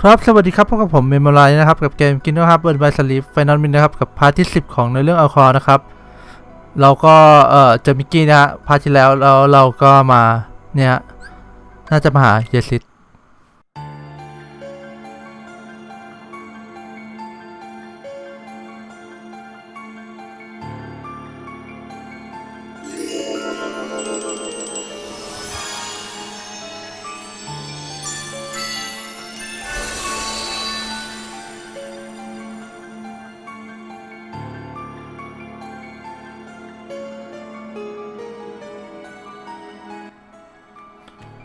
ครับสวัสดีครับพบกับผมเมมโมไลนะครับกับเกม Kingdom นะครับ Birth by Sleep Final Mix นะครับกับ part ที่10 ของในเรื่อง Aqua นะครับ เราก็เอ่อเจอมิกกี้นะฮะ part ที่แล้วแล้วเราก็มาเนี่ยน่าจะมาหา Yen Sid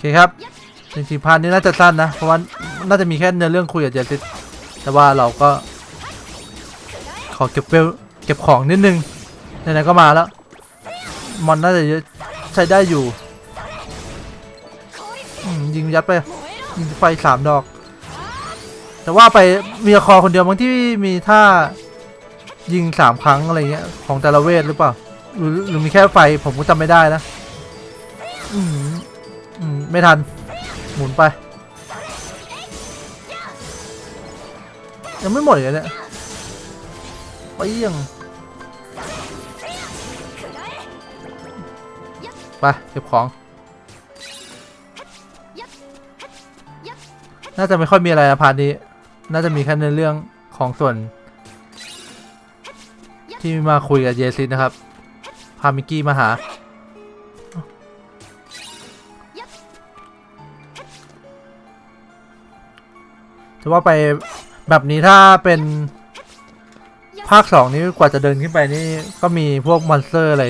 เคครับจริงๆพาร์ทนี้น่าจะสั้นนะ เพราะว่าน่าจะมีแค่เนื้อเรื่องคุยกับเยซิตแต่ว่าเราก็ ขอเก็บเวลเก็บของนิดนึงไหนๆก็มาแล้ว มอนน่าจะใช้ได้อยู่ยิงยัดไปยิงไฟสามดอก แต่ว่าไปมีคอคนเดียวมั้งที่มีท่ายิงสามครั้งอะไรเงี้ยของแต่ละเวทหรือเปล่าหรือหรือมีแค่ไฟผมก็จำไม่ได้นะอื ไม่ทัน หมุนไป ยังไม่หมดเลยเนี่ยไปยังไปเก็บของ น่าจะไม่ค่อยมีอะไรนะพาร์ทนี้ น่าจะมีแค่ในเรื่องของส่วน ที่มาคุยกับเยซิสนะครับ พามิกกี้มาหา จะว่าไปแบบนี้ถ้าเป็นภาคสองนี้กว่าจะเดินขึ้นไปนี่ก็มีพวกมอนสเตอร์อะไร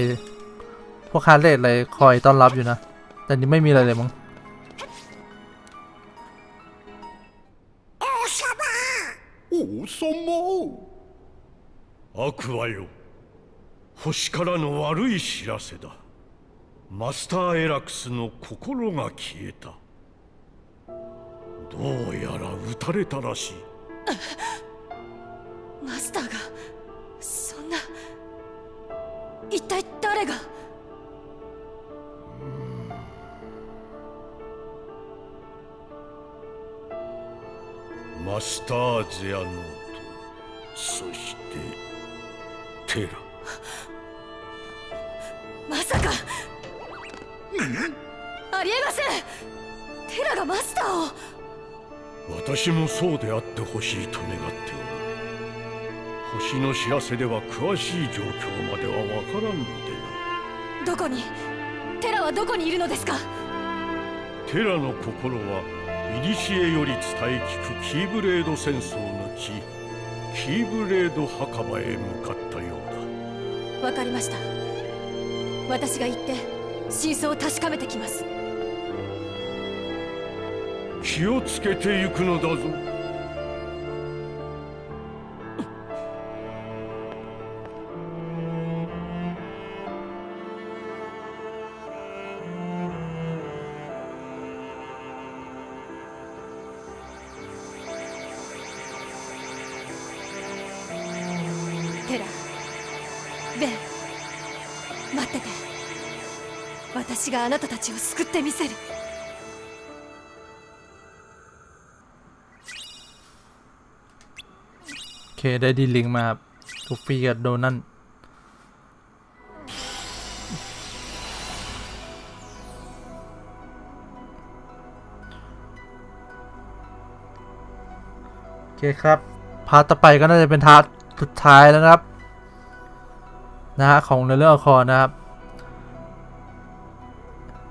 พวกคาร์เลตอะไรคอยต้อนรับอยู่นะ แต่นี่ไม่มีอะไรเลยมั้ง 王様アクアよ星からの悪い知らせだマスターエラクスの心が消えた どうやら撃たれたらしい。マスターがそんな一体誰が？マスターゼアノートそしてテラ。まさか！ありえません！テラがマスターを私もそうであってほしいと願っておる。星の知らせでは詳しい状況まではわからんのでな。どこにテラはどこにいるのですか？テラの心は古より伝え聞くキーブレード戦争の地キーブレード墓場へ向かったようわかりました。私が行って真相を確かめてきます。だ気をつけて行くのだぞ。テラベン待ってて。私があなたたちを救ってみせる。 เคได้ดีลิงมาครับลูฟี่กับโดนันโอเคครับ พาต่อไปก็น่าจะเป็นทาร์สุดท้ายแล้วนะครับ นะฮะของในเรื่อง Aqua นะครับ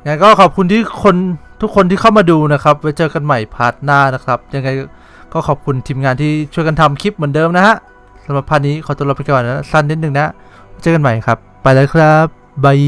งั้นก็ขอบคุณที่คนทุกคนที่เข้ามาดูนะครับ ไว้เจอกันใหม่ part หน้านะครับ ยังไง ก็ขอบคุณทีมงานที่ช่วยกันทำคลิปเหมือนเดิมนะฮะสำหรับ part นี้ขอตัวลาไปก่อนนะสั้นนิดนึงนะ เจอกันใหม่ครับ ไปแล้วครับ bye